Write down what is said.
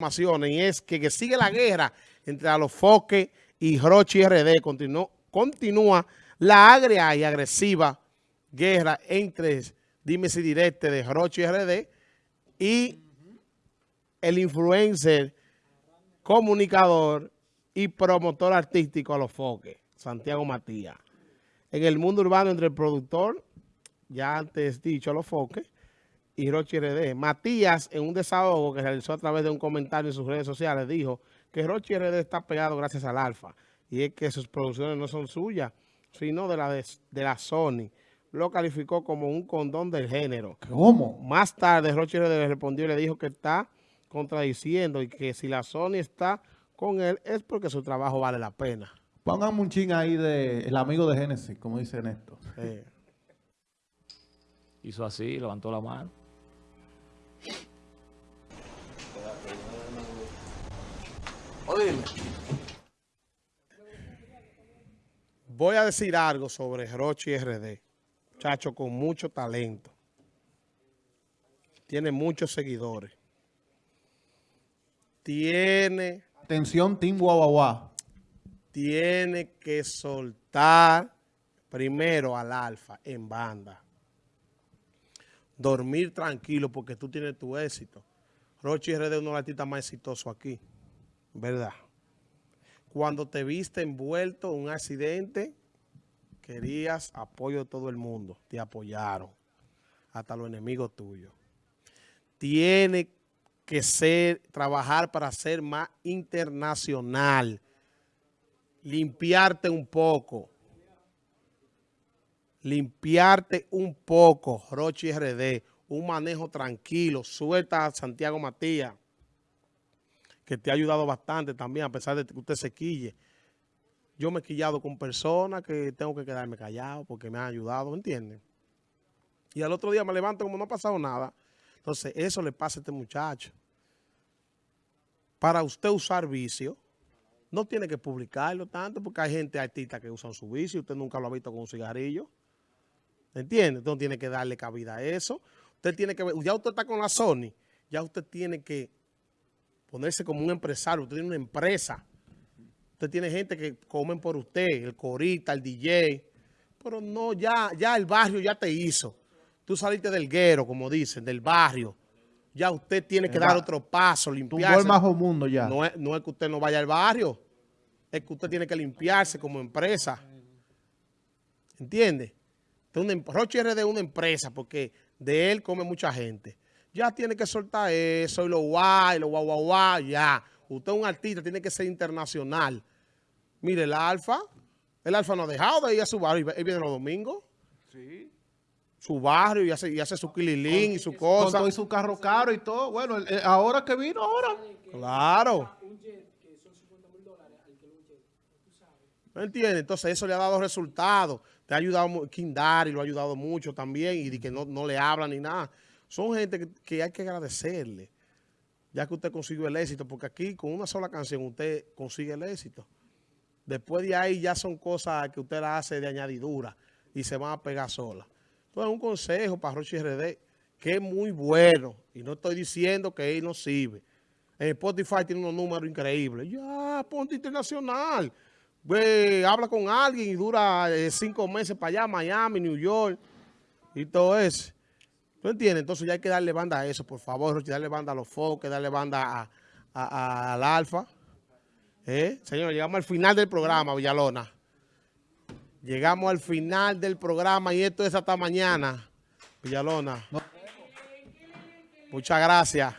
informaciones y es que, que sigue la guerra entre Alofoque y Rochi RD. Continúa, la agria y agresiva guerra entre Dime si directe de Rochi RD y el influencer, comunicador y promotor artístico Alofoque, Santiago Matías. En el mundo urbano entre el productor, ya antes dicho Alofoque, y Rochi RD. Matías, en un desahogo que realizó a través de un comentario en sus redes sociales, dijo que Rochi RD está pegado gracias al Alfa. Y es que sus producciones no son suyas, sino de la, de, la Sony. Lo calificó como un condón del género. ¿Cómo? Más tarde, Rochi RD le respondió y le dijo que está contradiciendo y que si la Sony está con él es porque su trabajo vale la pena. Pónganme un ching ahí de el amigo de Génesis, como dice Néstor. Sí. Hizo así, levantó la mano. Voy a decir algo sobre Rochi RD. Muchacho con mucho talento. Tiene muchos seguidores. Tiene... Atención, Team Guaguaguá. Tiene que soltar primero al alfa en banda dormir tranquilo porque tú tienes tu éxito. Rochi RD es uno de los artistas más exitosos aquí, ¿verdad? Cuando te viste envuelto en un accidente, querías apoyo de todo el mundo. Te apoyaron, hasta los enemigos tuyos. Tiene que ser, trabajar para ser más internacional. Limpiarte un poco limpiarte un poco, Rochi RD, un manejo tranquilo, suelta a Santiago Matías, que te ha ayudado bastante también, a pesar de que usted se quille. Yo me he quillado con personas que tengo que quedarme callado porque me han ayudado, ¿entienden? Y al otro día me levanto como no ha pasado nada. Entonces, eso le pasa a este muchacho. Para usted usar vicio, no tiene que publicarlo tanto porque hay gente artista que usan su vicio. Usted nunca lo ha visto con un cigarrillo. ¿Entiende? Entonces tiene que darle cabida a eso. Usted tiene que ver, ya usted está con la Sony, ya usted tiene que ponerse como un empresario, usted tiene una empresa. Usted tiene gente que comen por usted, el corita, el DJ. Pero no, ya, ya el barrio ya te hizo. Tú saliste del guero, como dicen, del barrio. Ya usted tiene que dar otro paso, limpiarse. el bajo mundo ya. No es, no es que usted no vaya al barrio. Es que usted tiene que limpiarse como empresa. ¿Entiende? Em, Roche RD es una empresa porque de él come mucha gente. Ya tiene que soltar eso y lo guay, lo guay, guay, guay, ya. Usted es un artista, tiene que ser internacional. Mire, el Alfa, el Alfa no ha dejado de ir a su barrio. Él viene los domingos. Sí. Su barrio y hace, y hace su kililín y su cosa. Y su carro caro y todo. Bueno, ahora que vino, ahora. Claro. ¿Me entiendes? Entonces eso le ha dado resultados. Te ha ayudado, Kindari lo ha ayudado mucho también y que no, no le hablan ni nada. Son gente que, hay que agradecerle, ya que usted consiguió el éxito, porque aquí con una sola canción usted consigue el éxito. Después de ahí ya son cosas que usted la hace de añadidura y se van a pegar sola. Entonces un consejo para Rochi RD, que es muy bueno, y no estoy diciendo que él no sirve. En Spotify tiene unos números increíbles. Ya, ponte internacional habla con alguien y dura eh, cinco meses para allá, Miami, New York y todo eso. ¿Tú entiendes? Entonces ya hay que darle banda a eso, por favor, darle banda a los foques, darle banda a, al alfa. ¿Eh? Señor, llegamos al final del programa, Villalona. Llegamos al final del programa y esto es hasta mañana, Villalona. Muchas gracias.